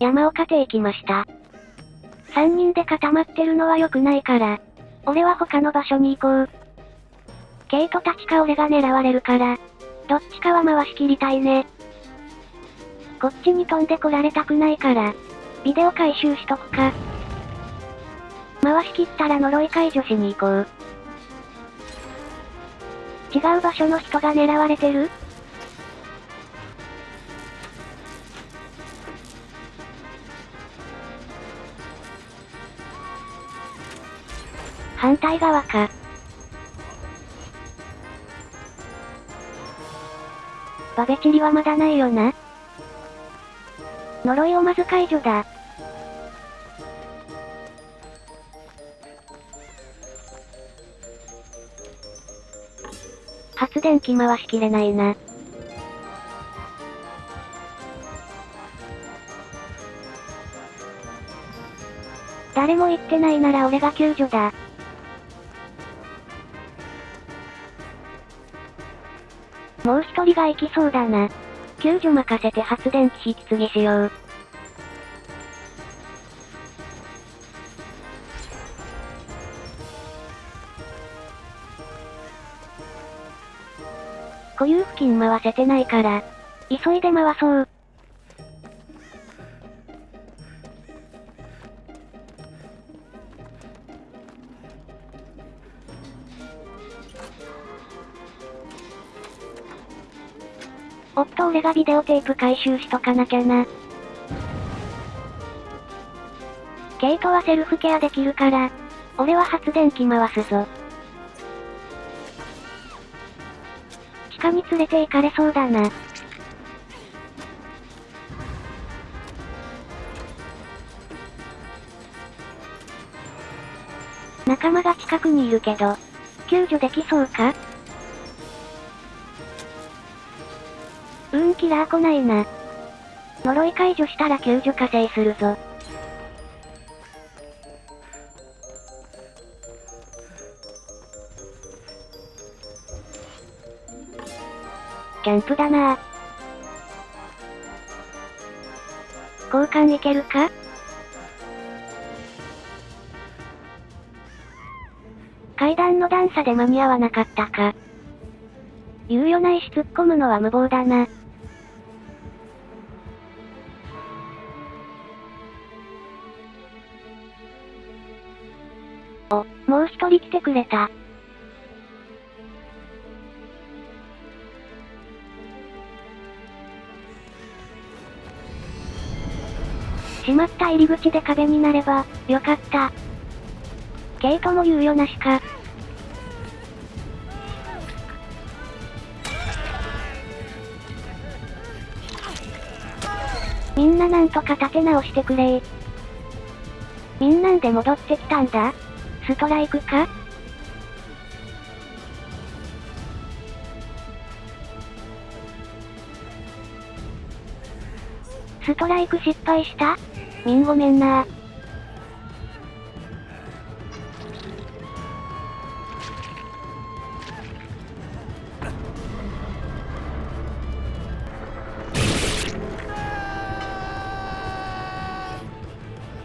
山岡邸行きました。三人で固まってるのは良くないから。俺は他の場所に行こう。ケイトたちか俺が狙われるから。どっちかは回し切りたいね。こっちに飛んでこられたくないから。ビデオ回収しとくか。回し切ったら呪い解除しに行こう。違う場所の人が狙われてる？対側か。バベチリはまだないよな。呪いをまず解除だ。発電機回しきれないな。誰も行ってないなら俺が救助だ。もう一人が行きそうだな。救助任せて発電機引き継ぎしよう。固有付近回せてないから、急いで回そう。おっと俺がビデオテープ回収しとかなきゃな。ケイトはセルフケアできるから、俺は発電機回すぞ。地下に連れて行かれそうだな。仲間が近くにいるけど、救助できそうか？キラー来ないな。呪い解除したら救助加勢するぞ。キャンプだな交換いけるか？階段の段差で間に合わなかったか。猶予ないし突っ込むのは無謀だな。お、もう一人来てくれた。しまった入り口で壁になれば、よかった。ケイトも猶予なしか。みんななんとか立て直してくれみんなんで戻ってきたんだ？ストライクか？ストライク失敗した？みんごめんな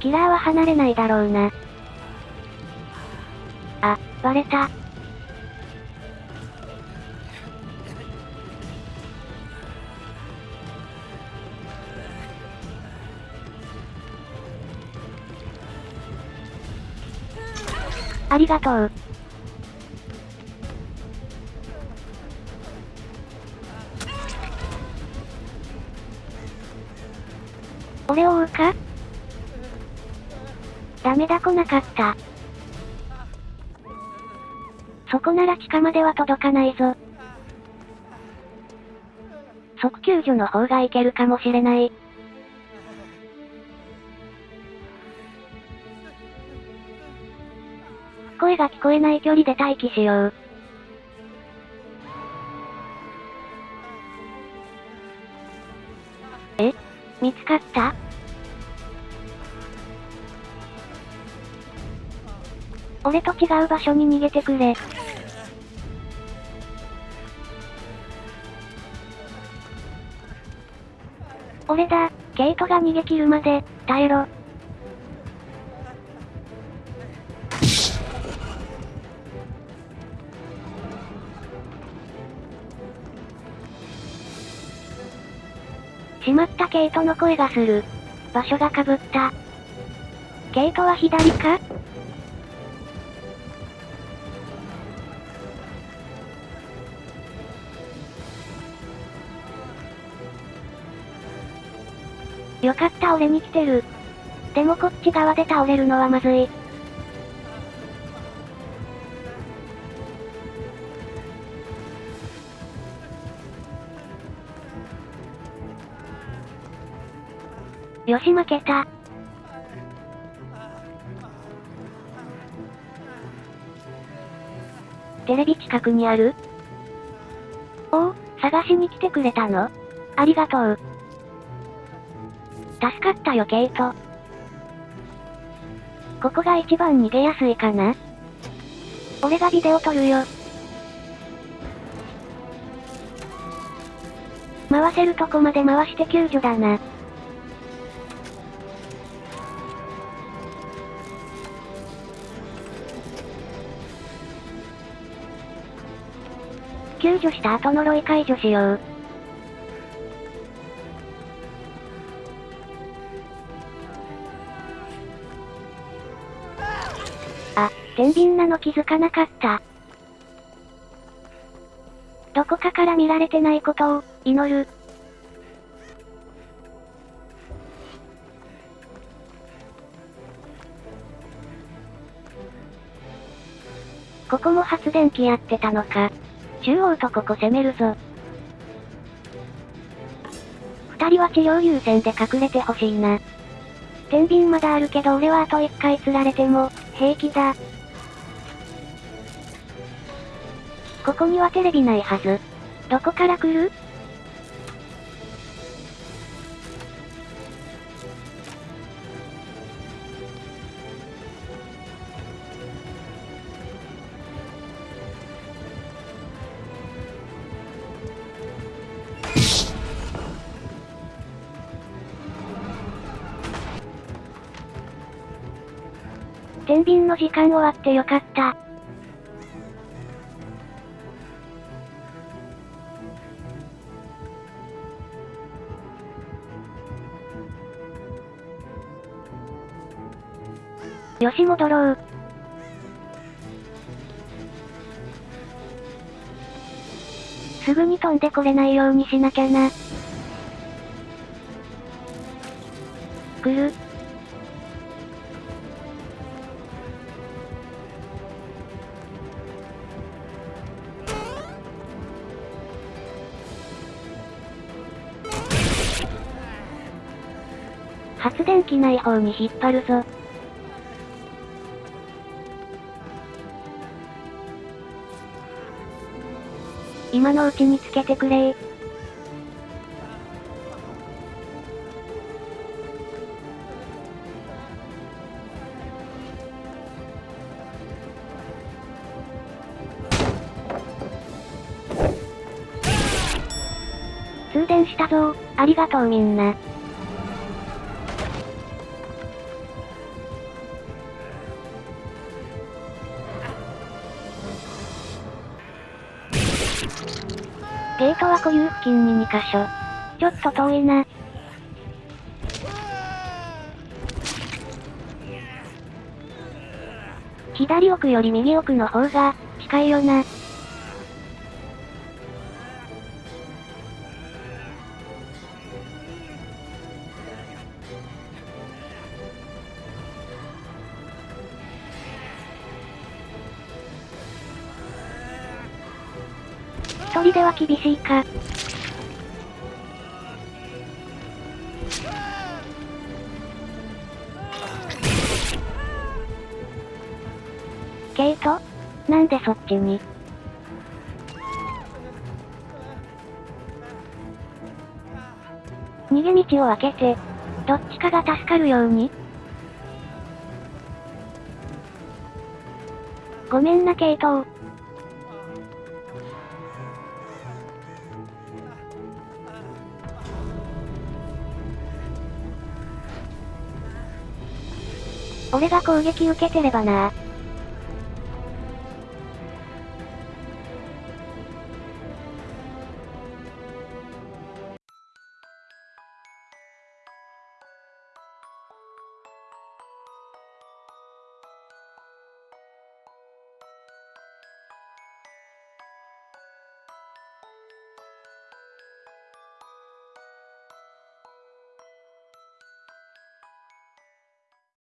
キラーは離れないだろうな。バレた。ありがとう。俺を追うか？ダメだ来なかった。そこなら地下までは届かないぞ。即救助の方がいけるかもしれない。声が聞こえない距離で待機しよう。え？見つかった？俺と違う場所に逃げてくれ。俺だ、ケイトが逃げ切るまで、耐えろ。しまったケイトの声がする。場所が被った。ケイトは左か？よかった俺に来てる。でもこっち側で倒れるのはまずい。よし負けた。テレビ近くにある？おお、探しに来てくれたの？ありがとう。助かったよケイト。ここが一番逃げやすいかな？俺がビデオ撮るよ。回せるとこまで回して救助だな。救助した後呪い解除しよう。天秤なの気づかなかった。どこかから見られてないことを、祈る。ここも発電機やってたのか。中央とここ攻めるぞ。二人は治療優先で隠れてほしいな。天秤まだあるけど俺はあと一回釣られても、平気だ。ここにはテレビないはず。どこから来る？天秤の時間終わってよかった。よし戻ろう。すぐに飛んでこれないようにしなきゃな。来る？発電機ない方に引っ張るぞ。今のうちにつけてくれ通電したぞありがとうみんな。ゲートは固有付近に2箇所。ちょっと遠いな。左奥より右奥の方が、近いよな。人では厳しいか。ケイト？なんでそっちに？逃げ道を開けて、どっちかが助かるように。ごめんなケイト。俺が攻撃受けてればな。